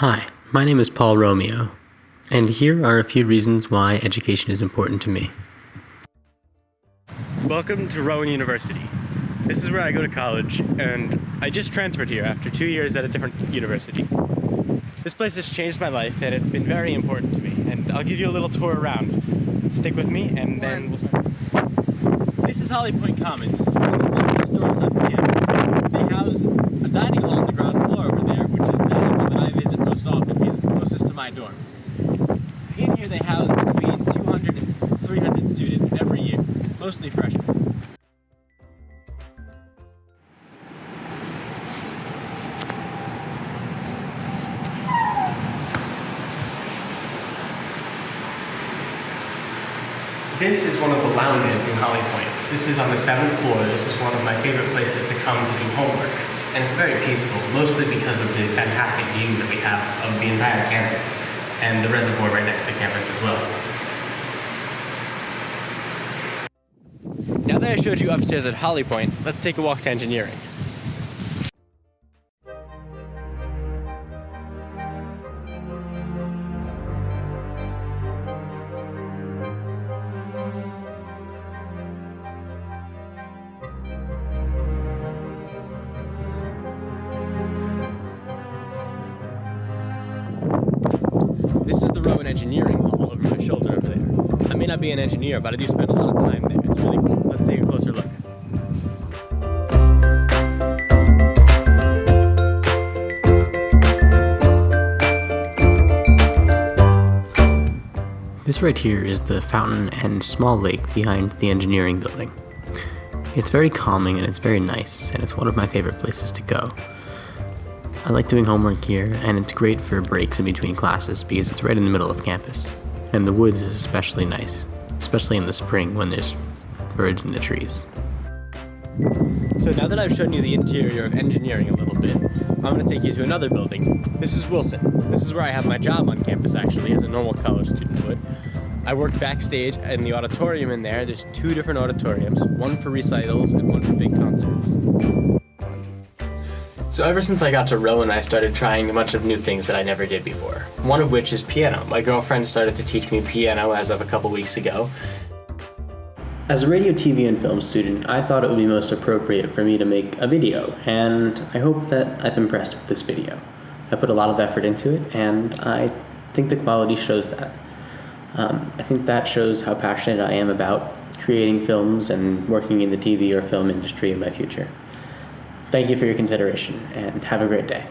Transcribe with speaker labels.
Speaker 1: Hi, my name is Paul Romeo, and here are a few reasons why education is important to me.
Speaker 2: Welcome to Rowan University. This is where I go to college, and I just transferred here after two years at a different university. This place has changed my life, and it's been very important to me, and I'll give you a little tour around. Stick with me, and then we'll start. This is Holly Pointe Commons, one of the dorms on campus. They house a dining hall on the ground floor over there, which is the dining hall that I visit most often because it's closest to my dorm. In here they house between 200 and 300 students every year, mostly freshmen. This is one of the lounges in Holly Pointe. This is on the seventh floor. This is one of my favorite places to come to do homework. And it's very peaceful, mostly because of the fantastic view that we have of the entire campus and the reservoir right next to campus as well. Now that I showed you upstairs at Holly Pointe, let's take a walk to engineering. Rowan Engineering Hall over my shoulder over there. I may not be an engineer, but I do spend a lot of time there. It's really cool. Let's take a closer look.
Speaker 1: This right here is the fountain and small lake behind the engineering building. It's very calming and it's very nice, and it's one of my favorite places to go. I like doing homework here, and it's great for breaks in between classes because it's right in the middle of campus. And the woods is especially nice, especially in the spring when there's birds in the trees.
Speaker 2: So now that I've shown you the interior of engineering a little bit, I'm going to take you to another building. This is Wilson. This is where I have my job on campus actually, as a normal college student would. I work backstage in the auditorium in there. There's two different auditoriums, one for recitals and one for big concerts. So ever since I got to Rowan, I started trying a bunch of new things that I never did before. One of which is piano. My girlfriend started to teach me piano as of a couple weeks ago.
Speaker 1: As a radio, TV, and film student, I thought it would be most appropriate for me to make a video, and I hope that I've impressed with this video. I put a lot of effort into it, and I think the quality shows that. Um, I think that shows how passionate I am about creating films and working in the TV or film industry in my future. Thank you for your consideration, and have a great day.